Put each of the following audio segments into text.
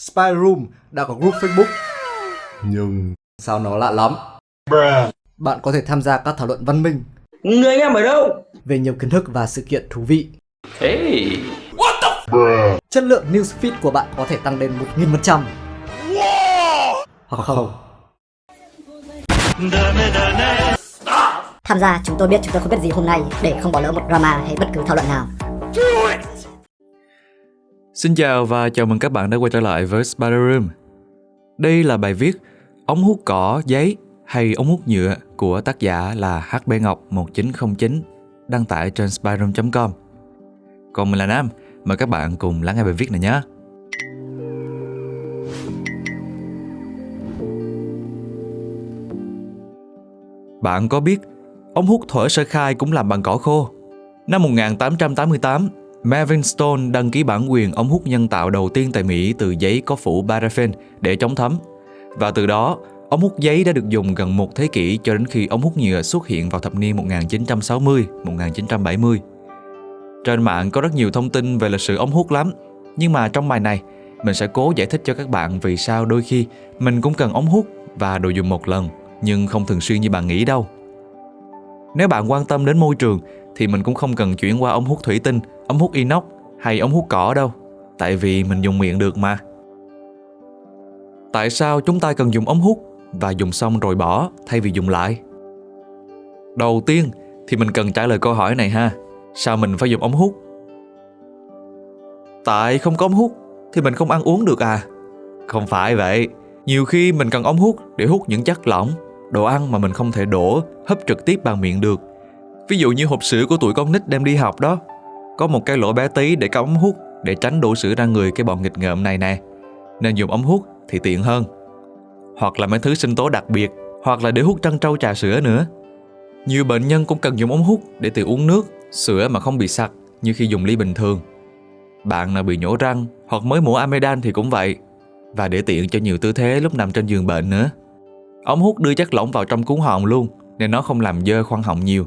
Spy Room đã có group Facebook. Nhưng Sao nó lạ lắm? Bạn có thể tham gia các thảo luận văn minh Người anh em ở đâu? về nhiều kiến thức và sự kiện thú vị. Hey. Chất lượng newsfeed của bạn có thể tăng lên 1000%. Hoặc không. Tham gia chúng tôi biết chúng tôi không biết gì hôm nay để không bỏ lỡ một drama hay bất cứ thảo luận nào. Xin chào và chào mừng các bạn đã quay trở lại với Spider Room. Đây là bài viết Ống hút cỏ, giấy hay ống hút nhựa của tác giả là HB Ngọc 1909 đăng tải trên spiderroom.com. Còn mình là Nam, mời các bạn cùng lắng nghe bài viết này nhé. Bạn có biết ống hút thổi sơ khai cũng làm bằng cỏ khô? Năm 1888, Marvin Stone đăng ký bản quyền ống hút nhân tạo đầu tiên tại Mỹ từ giấy có phủ paraffin để chống thấm. Và từ đó, ống hút giấy đã được dùng gần một thế kỷ cho đến khi ống hút nhựa xuất hiện vào thập niên 1960-1970. Trên mạng có rất nhiều thông tin về lịch sử ống hút lắm, nhưng mà trong bài này, mình sẽ cố giải thích cho các bạn vì sao đôi khi mình cũng cần ống hút và đồ dùng một lần, nhưng không thường xuyên như bạn nghĩ đâu. Nếu bạn quan tâm đến môi trường thì mình cũng không cần chuyển qua ống hút thủy tinh, ống hút inox hay ống hút cỏ đâu, tại vì mình dùng miệng được mà. Tại sao chúng ta cần dùng ống hút và dùng xong rồi bỏ thay vì dùng lại? Đầu tiên thì mình cần trả lời câu hỏi này ha. Sao mình phải dùng ống hút? Tại không có ống hút thì mình không ăn uống được à? Không phải vậy. Nhiều khi mình cần ống hút để hút những chất lỏng, đồ ăn mà mình không thể đổ, hấp trực tiếp bằng miệng được. Ví dụ như hộp sữa của tụi con nít đem đi học đó. Có một cái lỗ bé tí để cắm ống hút để tránh đổ sữa ra người cái bọn nghịch ngợm này nè. Nên dùng ống hút thì tiện hơn. Hoặc là mấy thứ sinh tố đặc biệt, hoặc là để hút trân trâu trà sữa nữa. Nhiều bệnh nhân cũng cần dùng ống hút để tự uống nước, sữa mà không bị sặc như khi dùng ly bình thường. Bạn nào bị nhổ răng hoặc mới mổ amidan thì cũng vậy. Và để tiện cho nhiều tư thế lúc nằm trên giường bệnh nữa. Ống hút đưa chất lỏng vào trong cuốn họng luôn nên nó không làm dơ khoang họng nhiều.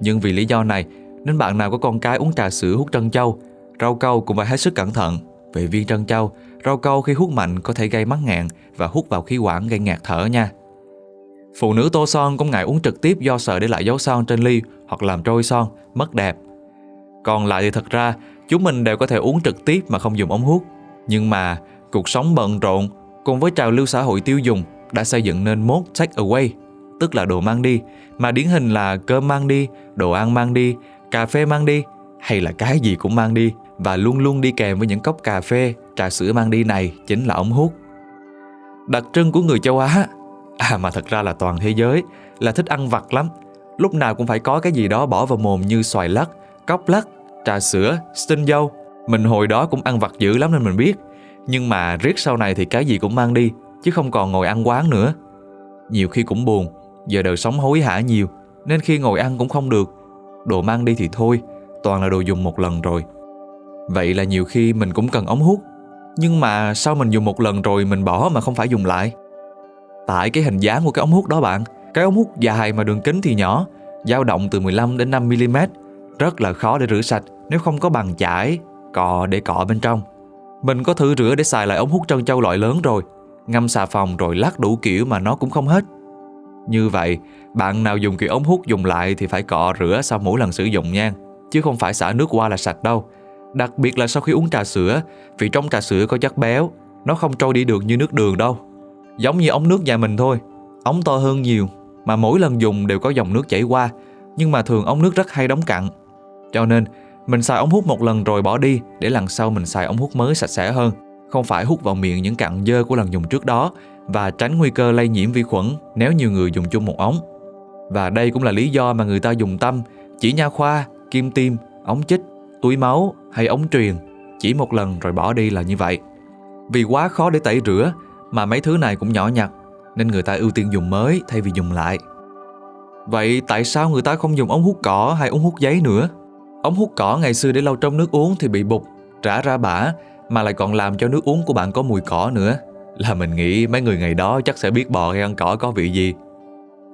Nhưng vì lý do này nên bạn nào có con cái uống trà sữa hút trân châu, rau câu cũng phải hết sức cẩn thận. Về viên trân châu, rau câu khi hút mạnh có thể gây mắc ngạn và hút vào khí quản gây ngạt thở nha. Phụ nữ tô son cũng ngại uống trực tiếp do sợ để lại dấu son trên ly hoặc làm trôi son, mất đẹp. Còn lại thì thật ra chúng mình đều có thể uống trực tiếp mà không dùng ống hút. Nhưng mà cuộc sống bận rộn cùng với trào lưu xã hội tiêu dùng đã xây dựng nên mốt take away, tức là đồ mang đi, mà điển hình là cơm mang đi, đồ ăn mang đi, cà phê mang đi, hay là cái gì cũng mang đi và luôn luôn đi kèm với những cốc cà phê, trà sữa mang đi này chính là ống hút. Đặc trưng của người châu Á, à mà thật ra là toàn thế giới, là thích ăn vặt lắm. Lúc nào cũng phải có cái gì đó bỏ vào mồm như xoài lắc, cốc lắc, trà sữa, stin dâu. Mình hồi đó cũng ăn vặt dữ lắm nên mình biết. Nhưng mà riết sau này thì cái gì cũng mang đi, chứ không còn ngồi ăn quán nữa. Nhiều khi cũng buồn, giờ đời sống hối hả nhiều, nên khi ngồi ăn cũng không được. Đồ mang đi thì thôi, toàn là đồ dùng một lần rồi. Vậy là nhiều khi mình cũng cần ống hút, nhưng mà sao mình dùng một lần rồi mình bỏ mà không phải dùng lại? Tại cái hình dáng của cái ống hút đó bạn, cái ống hút dài mà đường kính thì nhỏ, dao động từ 15 đến 5 mm, rất là khó để rửa sạch nếu không có bằng chải, cọ để cọ bên trong. Mình có thử rửa để xài lại ống hút trân châu loại lớn rồi, ngâm xà phòng rồi lắc đủ kiểu mà nó cũng không hết. Như vậy, bạn nào dùng kiểu ống hút dùng lại thì phải cọ rửa sau mỗi lần sử dụng nha, chứ không phải xả nước qua là sạch đâu. Đặc biệt là sau khi uống trà sữa, vì trong trà sữa có chất béo, nó không trôi đi được như nước đường đâu. Giống như ống nước nhà mình thôi, ống to hơn nhiều, mà mỗi lần dùng đều có dòng nước chảy qua, nhưng mà thường ống nước rất hay đóng cặn. Cho nên, mình xài ống hút một lần rồi bỏ đi để lần sau mình xài ống hút mới sạch sẽ hơn, không phải hút vào miệng những cặn dơ của lần dùng trước đó và tránh nguy cơ lây nhiễm vi khuẩn nếu nhiều người dùng chung một ống. Và đây cũng là lý do mà người ta dùng tâm, chỉ nha khoa, kim tiêm, ống chích, túi máu hay ống truyền chỉ một lần rồi bỏ đi là như vậy. Vì quá khó để tẩy rửa mà mấy thứ này cũng nhỏ nhặt nên người ta ưu tiên dùng mới thay vì dùng lại. Vậy tại sao người ta không dùng ống hút cỏ hay ống hút giấy nữa? Ống hút cỏ ngày xưa để lâu trong nước uống thì bị bục, trả ra bã mà lại còn làm cho nước uống của bạn có mùi cỏ nữa. Là mình nghĩ mấy người ngày đó chắc sẽ biết bò hay ăn cỏ có vị gì.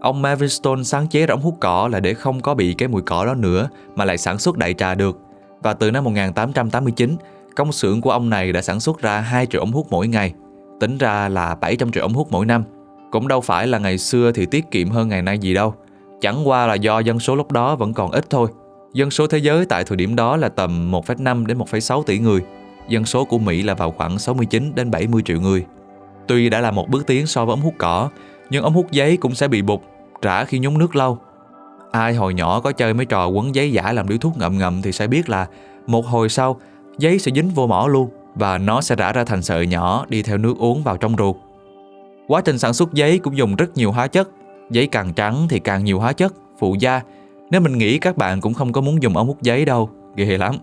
Ông Marvin Stone sáng chế ra ống hút cỏ là để không có bị cái mùi cỏ đó nữa mà lại sản xuất đại trà được. Và từ năm 1889, công xưởng của ông này đã sản xuất ra 2 triệu ống hút mỗi ngày, tính ra là 700 triệu ống hút mỗi năm. Cũng đâu phải là ngày xưa thì tiết kiệm hơn ngày nay gì đâu. Chẳng qua là do dân số lúc đó vẫn còn ít thôi. Dân số thế giới tại thời điểm đó là tầm 1,5 đến 1,6 tỷ người. Dân số của Mỹ là vào khoảng 69 đến 70 triệu người. Tuy đã là một bước tiến so với ống hút cỏ, nhưng ống hút giấy cũng sẽ bị bục, trả khi nhúng nước lâu. Ai hồi nhỏ có chơi mấy trò quấn giấy giả làm điếu thuốc ngậm ngậm thì sẽ biết là một hồi sau, giấy sẽ dính vô mỏ luôn và nó sẽ rã ra thành sợi nhỏ đi theo nước uống vào trong ruột. Quá trình sản xuất giấy cũng dùng rất nhiều hóa chất. Giấy càng trắng thì càng nhiều hóa chất, phụ gia. Nếu mình nghĩ các bạn cũng không có muốn dùng ống hút giấy đâu, ghê lắm.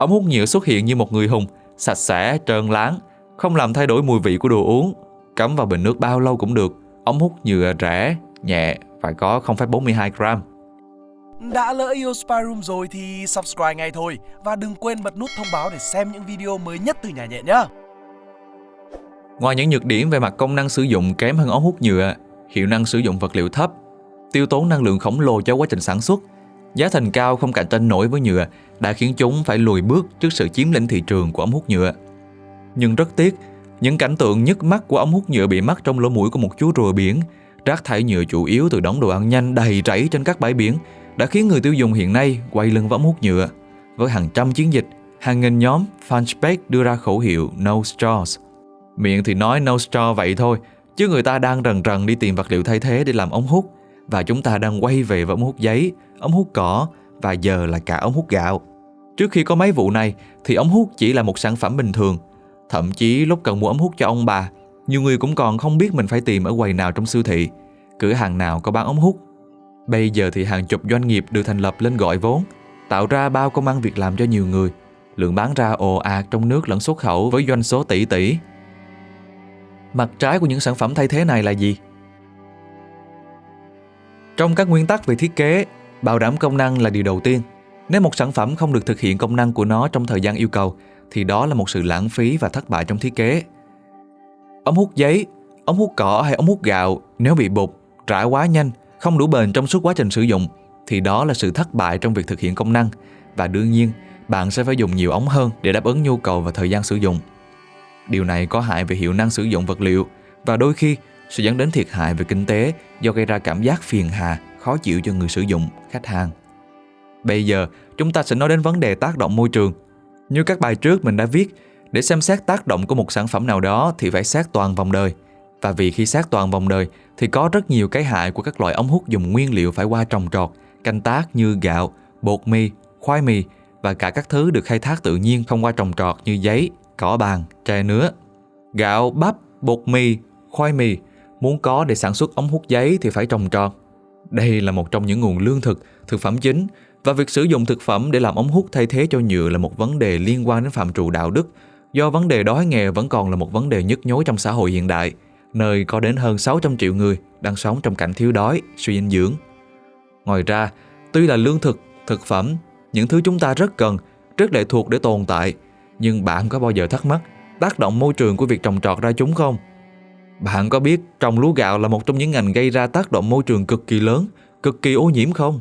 Ống hút nhựa xuất hiện như một người hùng, sạch sẽ, trơn láng, không làm thay đổi mùi vị của đồ uống. Cắm vào bình nước bao lâu cũng được. Ống hút nhựa rẻ, nhẹ, phải có 0,42 gram. Đã lỡ yêu Spy Room rồi thì subscribe ngay thôi và đừng quên bật nút thông báo để xem những video mới nhất từ nhà nhện nhé. Ngoài những nhược điểm về mặt công năng sử dụng kém hơn ống hút nhựa, hiệu năng sử dụng vật liệu thấp, tiêu tốn năng lượng khổng lồ cho quá trình sản xuất, giá thành cao không cạnh tranh nổi với nhựa đã khiến chúng phải lùi bước trước sự chiếm lĩnh thị trường của ống hút nhựa. Nhưng rất tiếc, những cảnh tượng nhức mắt của ống hút nhựa bị mắc trong lỗ mũi của một chú rùa biển, rác thải nhựa chủ yếu từ đống đồ ăn nhanh đầy rẫy trên các bãi biển đã khiến người tiêu dùng hiện nay quay lưng với ống hút nhựa. Với hàng trăm chiến dịch, hàng nghìn nhóm fanpage đưa ra khẩu hiệu No Straws. Miệng thì nói No Straw vậy thôi, chứ người ta đang rần rần đi tìm vật liệu thay thế để làm ống hút và chúng ta đang quay về với ống hút giấy, ống hút cỏ và giờ là cả ống hút gạo. Trước khi có mấy vụ này thì ống hút chỉ là một sản phẩm bình thường. Thậm chí lúc cần mua ống hút cho ông bà, nhiều người cũng còn không biết mình phải tìm ở quầy nào trong siêu thị, cửa hàng nào có bán ống hút Bây giờ thì hàng chục doanh nghiệp được thành lập lên gọi vốn, tạo ra bao công ăn việc làm cho nhiều người. Lượng bán ra ồ ạt trong nước lẫn xuất khẩu với doanh số tỷ tỷ. Mặt trái của những sản phẩm thay thế này là gì? Trong các nguyên tắc về thiết kế, bảo đảm công năng là điều đầu tiên. Nếu một sản phẩm không được thực hiện công năng của nó trong thời gian yêu cầu, thì đó là một sự lãng phí và thất bại trong thiết kế. Ống hút giấy, ống hút cỏ hay ống hút gạo nếu bị bục, rã quá nhanh không đủ bền trong suốt quá trình sử dụng thì đó là sự thất bại trong việc thực hiện công năng và đương nhiên bạn sẽ phải dùng nhiều ống hơn để đáp ứng nhu cầu và thời gian sử dụng. Điều này có hại về hiệu năng sử dụng vật liệu và đôi khi sẽ dẫn đến thiệt hại về kinh tế do gây ra cảm giác phiền hà, khó chịu cho người sử dụng, khách hàng. Bây giờ, chúng ta sẽ nói đến vấn đề tác động môi trường. Như các bài trước mình đã viết, để xem xét tác động của một sản phẩm nào đó thì phải xét toàn vòng đời – và vì khi sát toàn vòng đời thì có rất nhiều cái hại của các loại ống hút dùng nguyên liệu phải qua trồng trọt, canh tác như gạo, bột mì, khoai mì và cả các thứ được khai thác tự nhiên không qua trồng trọt như giấy, cỏ bàn, tre nứa. Gạo, bắp, bột mì, khoai mì muốn có để sản xuất ống hút giấy thì phải trồng trọt. Đây là một trong những nguồn lương thực, thực phẩm chính và việc sử dụng thực phẩm để làm ống hút thay thế cho nhựa là một vấn đề liên quan đến phạm trù đạo đức do vấn đề đói nghèo vẫn còn là một vấn đề nhức nhối trong xã hội hiện đại – nơi có đến hơn 600 triệu người đang sống trong cảnh thiếu đói, suy dinh dưỡng. Ngoài ra, tuy là lương thực, thực phẩm, những thứ chúng ta rất cần, rất lệ thuộc để tồn tại, nhưng bạn có bao giờ thắc mắc tác động môi trường của việc trồng trọt ra chúng không? Bạn có biết trồng lúa gạo là một trong những ngành gây ra tác động môi trường cực kỳ lớn, cực kỳ ô nhiễm không?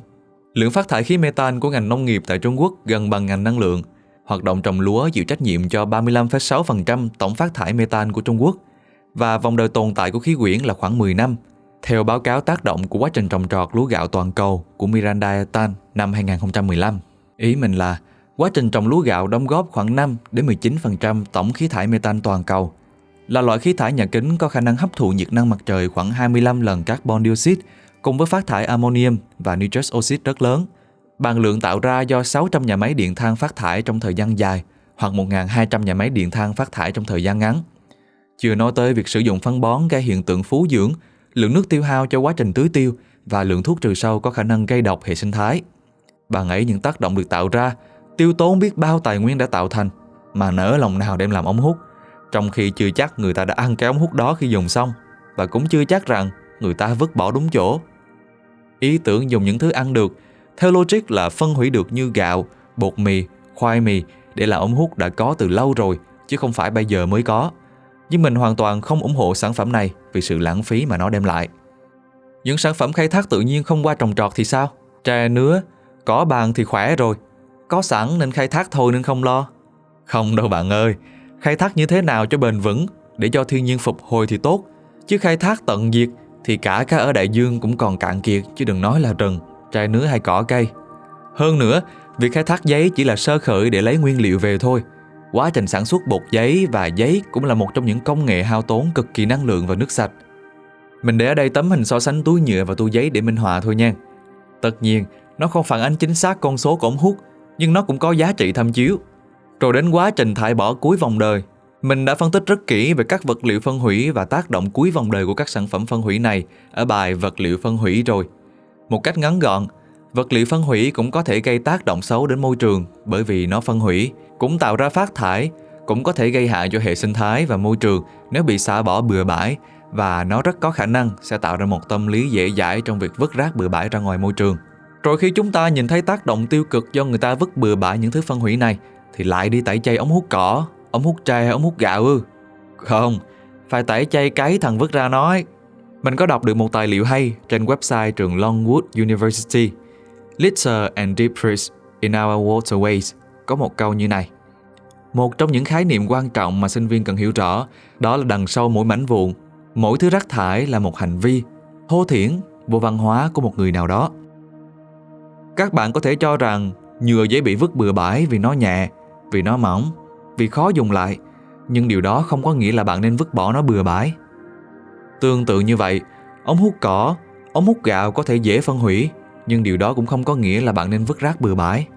Lượng phát thải khí metan của ngành nông nghiệp tại Trung Quốc gần bằng ngành năng lượng. Hoạt động trồng lúa chịu trách nhiệm cho 35,6% tổng phát thải metan của Trung Quốc – và vòng đời tồn tại của khí quyển là khoảng 10 năm. Theo báo cáo tác động của quá trình trồng trọt lúa gạo toàn cầu của Miranda Etan năm 2015, ý mình là quá trình trồng lúa gạo đóng góp khoảng 5 đến 19% tổng khí thải metan toàn cầu. Là loại khí thải nhà kính có khả năng hấp thụ nhiệt năng mặt trời khoảng 25 lần carbon dioxide cùng với phát thải ammonium và nitrous oxide rất lớn. Bằng lượng tạo ra do 600 nhà máy điện than phát thải trong thời gian dài hoặc 1.200 nhà máy điện than phát thải trong thời gian ngắn. Chưa nói tới việc sử dụng phân bón gây hiện tượng phú dưỡng, lượng nước tiêu hao cho quá trình tưới tiêu và lượng thuốc trừ sâu có khả năng gây độc hệ sinh thái. Bằng ấy những tác động được tạo ra, tiêu tốn biết bao tài nguyên đã tạo thành, mà nỡ lòng nào đem làm ống hút, trong khi chưa chắc người ta đã ăn cái ống hút đó khi dùng xong, và cũng chưa chắc rằng người ta vứt bỏ đúng chỗ. Ý tưởng dùng những thứ ăn được, theo logic là phân hủy được như gạo, bột mì, khoai mì để là ống hút đã có từ lâu rồi, chứ không phải bây giờ mới có nhưng mình hoàn toàn không ủng hộ sản phẩm này vì sự lãng phí mà nó đem lại. Những sản phẩm khai thác tự nhiên không qua trồng trọt thì sao? trà nứa, có bàn thì khỏe rồi. Có sẵn nên khai thác thôi nên không lo. Không đâu bạn ơi, khai thác như thế nào cho bền vững để cho thiên nhiên phục hồi thì tốt, chứ khai thác tận diệt thì cả cá ở đại dương cũng còn cạn kiệt chứ đừng nói là rừng, trai nứa hay cỏ cây. Hơn nữa, việc khai thác giấy chỉ là sơ khởi để lấy nguyên liệu về thôi. Quá trình sản xuất bột giấy và giấy cũng là một trong những công nghệ hao tốn cực kỳ năng lượng và nước sạch. Mình để ở đây tấm hình so sánh túi nhựa và túi giấy để minh họa thôi nha. Tất nhiên, nó không phản ánh chính xác con số của ống hút, nhưng nó cũng có giá trị tham chiếu. Rồi đến quá trình thải bỏ cuối vòng đời, mình đã phân tích rất kỹ về các vật liệu phân hủy và tác động cuối vòng đời của các sản phẩm phân hủy này ở bài vật liệu phân hủy rồi. Một cách ngắn gọn, vật liệu phân hủy cũng có thể gây tác động xấu đến môi trường bởi vì nó phân hủy, cũng tạo ra phát thải, cũng có thể gây hại cho hệ sinh thái và môi trường nếu bị xả bỏ bừa bãi và nó rất có khả năng sẽ tạo ra một tâm lý dễ dãi trong việc vứt rác bừa bãi ra ngoài môi trường. Rồi khi chúng ta nhìn thấy tác động tiêu cực do người ta vứt bừa bãi những thứ phân hủy này thì lại đi tẩy chay ống hút cỏ, ống hút tre hay ống hút gạo ư? Không, phải tẩy chay cái thằng vứt ra nói. Mình có đọc được một tài liệu hay trên website trường Longwood University. Litter and debris in our waterways có một câu như này. Một trong những khái niệm quan trọng mà sinh viên cần hiểu rõ đó là đằng sau mỗi mảnh vụn, mỗi thứ rác thải là một hành vi, hô thiển, vô văn hóa của một người nào đó. Các bạn có thể cho rằng nhựa dễ bị vứt bừa bãi vì nó nhẹ, vì nó mỏng, vì khó dùng lại, nhưng điều đó không có nghĩa là bạn nên vứt bỏ nó bừa bãi. Tương tự như vậy, ống hút cỏ, ống hút gạo có thể dễ phân hủy, nhưng điều đó cũng không có nghĩa là bạn nên vứt rác bừa bãi.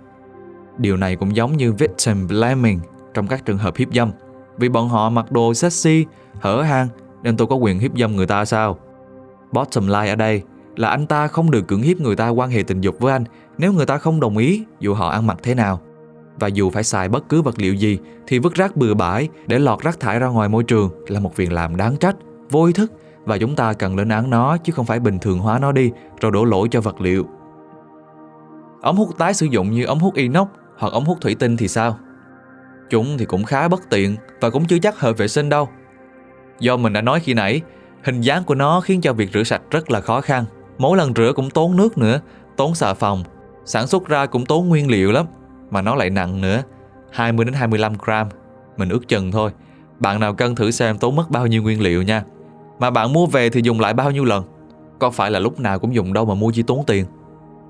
Điều này cũng giống như victim blaming trong các trường hợp hiếp dâm. Vì bọn họ mặc đồ sexy, hở hang nên tôi có quyền hiếp dâm người ta sao? Bottom line ở đây là anh ta không được cưỡng hiếp người ta quan hệ tình dục với anh nếu người ta không đồng ý dù họ ăn mặc thế nào. Và dù phải xài bất cứ vật liệu gì thì vứt rác bừa bãi để lọt rác thải ra ngoài môi trường là một việc làm đáng trách, vô ý thức và chúng ta cần lên án nó chứ không phải bình thường hóa nó đi rồi đổ lỗi cho vật liệu. Ống hút tái sử dụng như ống hút inox hoặc ống hút thủy tinh thì sao? Chúng thì cũng khá bất tiện và cũng chưa chắc hợp vệ sinh đâu. Do mình đã nói khi nãy, hình dáng của nó khiến cho việc rửa sạch rất là khó khăn. Mỗi lần rửa cũng tốn nước nữa, tốn xà phòng, sản xuất ra cũng tốn nguyên liệu lắm, mà nó lại nặng nữa, 20 đến 25 gram. Mình ước chừng thôi. Bạn nào cân thử xem tốn mất bao nhiêu nguyên liệu nha. Mà bạn mua về thì dùng lại bao nhiêu lần? Có phải là lúc nào cũng dùng đâu mà mua chi tốn tiền.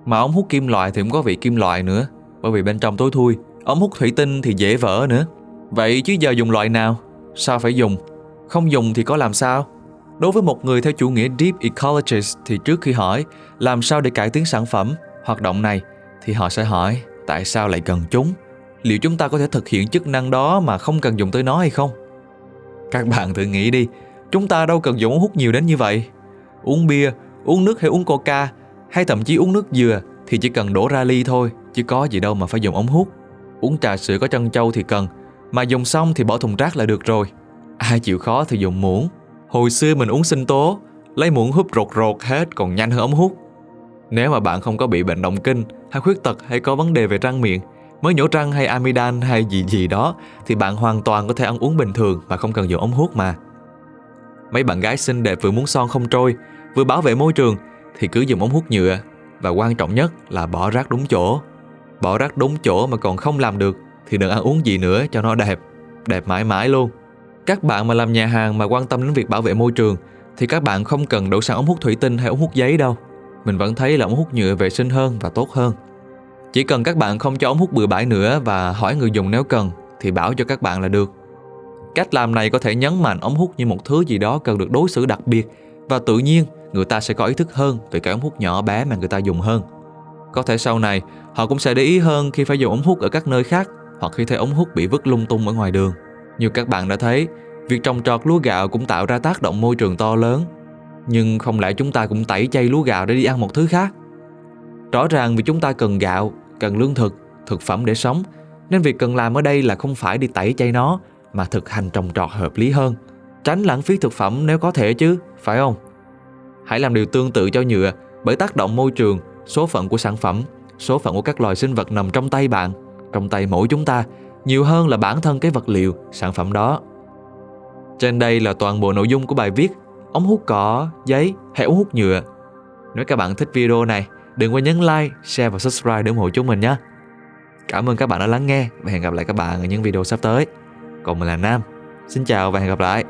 Mà ống hút kim loại thì cũng có vị kim loại nữa, bởi vì bên trong tối thui. Ống hút thủy tinh thì dễ vỡ nữa. Vậy chứ giờ dùng loại nào? Sao phải dùng? Không dùng thì có làm sao? Đối với một người theo chủ nghĩa Deep Ecologist thì trước khi hỏi làm sao để cải tiến sản phẩm, hoạt động này thì họ sẽ hỏi tại sao lại cần chúng? Liệu chúng ta có thể thực hiện chức năng đó mà không cần dùng tới nó hay không? Các bạn thử nghĩ đi, chúng ta đâu cần dùng ống hút nhiều đến như vậy. Uống bia, uống nước hay uống coca hay thậm chí uống nước dừa thì chỉ cần đổ ra ly thôi, chứ có gì đâu mà phải dùng ống hút. Uống trà sữa có trân châu thì cần, mà dùng xong thì bỏ thùng rác là được rồi. Ai chịu khó thì dùng muỗng. Hồi xưa mình uống sinh tố, lấy muỗng húp rột rột hết còn nhanh hơn ống hút. Nếu mà bạn không có bị bệnh động kinh, hay khuyết tật hay có vấn đề về răng miệng, mới nhổ răng hay amidan hay gì gì đó thì bạn hoàn toàn có thể ăn uống bình thường mà không cần dùng ống hút mà. Mấy bạn gái xinh đẹp vừa muốn son không trôi, vừa bảo vệ môi trường thì cứ dùng ống hút nhựa và quan trọng nhất là bỏ rác đúng chỗ. Bỏ rác đúng chỗ mà còn không làm được thì đừng ăn uống gì nữa cho nó đẹp, đẹp mãi mãi luôn. Các bạn mà làm nhà hàng mà quan tâm đến việc bảo vệ môi trường thì các bạn không cần đổ sang ống hút thủy tinh hay ống hút giấy đâu. Mình vẫn thấy là ống hút nhựa vệ sinh hơn và tốt hơn. Chỉ cần các bạn không cho ống hút bừa bãi nữa và hỏi người dùng nếu cần thì bảo cho các bạn là được. Cách làm này có thể nhấn mạnh ống hút như một thứ gì đó cần được đối xử đặc biệt và tự nhiên người ta sẽ có ý thức hơn về cái ống hút nhỏ bé mà người ta dùng hơn. Có thể sau này họ cũng sẽ để ý hơn khi phải dùng ống hút ở các nơi khác hoặc khi thấy ống hút bị vứt lung tung ở ngoài đường. Như các bạn đã thấy, việc trồng trọt lúa gạo cũng tạo ra tác động môi trường to lớn. Nhưng không lẽ chúng ta cũng tẩy chay lúa gạo để đi ăn một thứ khác? Rõ ràng vì chúng ta cần gạo, cần lương thực, thực phẩm để sống, nên việc cần làm ở đây là không phải đi tẩy chay nó, mà thực hành trồng trọt hợp lý hơn. Tránh lãng phí thực phẩm nếu có thể chứ, phải không? Hãy làm điều tương tự cho nhựa bởi tác động môi trường, số phận của sản phẩm, số phận của các loài sinh vật nằm trong tay bạn, trong tay mỗi chúng ta, nhiều hơn là bản thân cái vật liệu, sản phẩm đó. Trên đây là toàn bộ nội dung của bài viết ống hút cỏ, giấy hay ống hút nhựa. Nếu các bạn thích video này, đừng quên nhấn like, share và subscribe để ủng hộ chúng mình nhé. Cảm ơn các bạn đã lắng nghe và hẹn gặp lại các bạn ở những video sắp tới. Còn mình là Nam. Xin chào và hẹn gặp lại.